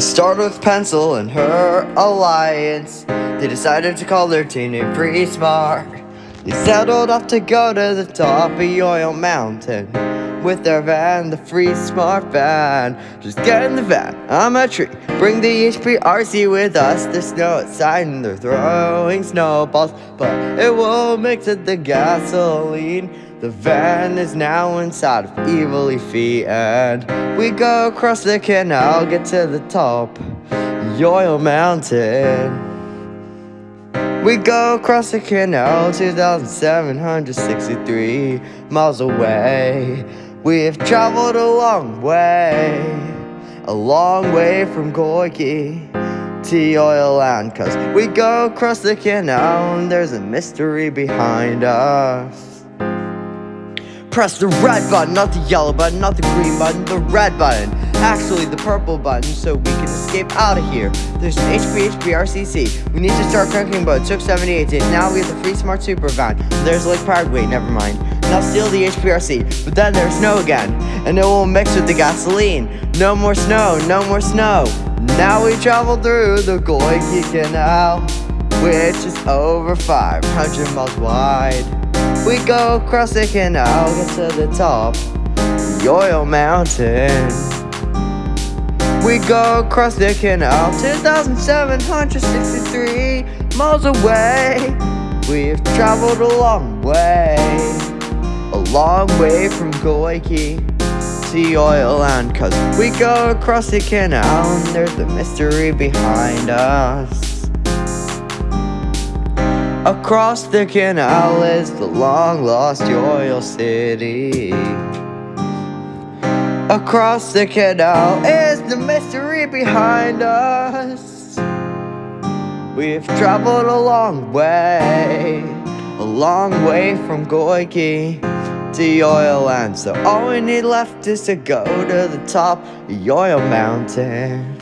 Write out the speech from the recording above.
They started with Pencil and her alliance. They decided to call their team name Free Smart. They settled off to go to the top of the Yoyle Mountain with their van, the Free Smart van. Just get in the van, I'm a tree. Bring the HPRC with us. There's snow outside and they're throwing snowballs, but it won't mix with the gasoline. The van is now inside of Evil Leafy and we go across the canal, get to the top, Yoyle Mountain. We go across the canal 2,763 miles away. We've traveled a long way, a long way from Goiky to Yoyleland. Cause we go across the canal and there's a mystery behind us. Press the red button, not the yellow button, not the green button, the red button. Actually, the purple button, so we can escape out of here. There's an HP HPRCC. We need to start cranking boat. Took 78 days. Now we have the free smart super van. There's Lake Paraguay, never mind. Now steal the HPRC. But then there's snow again. And it will mix with the gasoline. No more snow, no more snow. Now we travel through the Goiky Canal, which is over 500 miles wide. We go across the canal, get to the top, Yoyle Mountain. We go across the canal, 2,763 miles away. We've traveled a long way, a long way from Goiky to Yoyleland. Cause we go across the canal and there's a mystery behind us. Across the canal is the long lost Yoyle City. Across the canal is the mystery behind us. We've traveled a long way, a long way from Goiky to Yoyleland. So all we need left is to go to the top of Yoyle Mountain.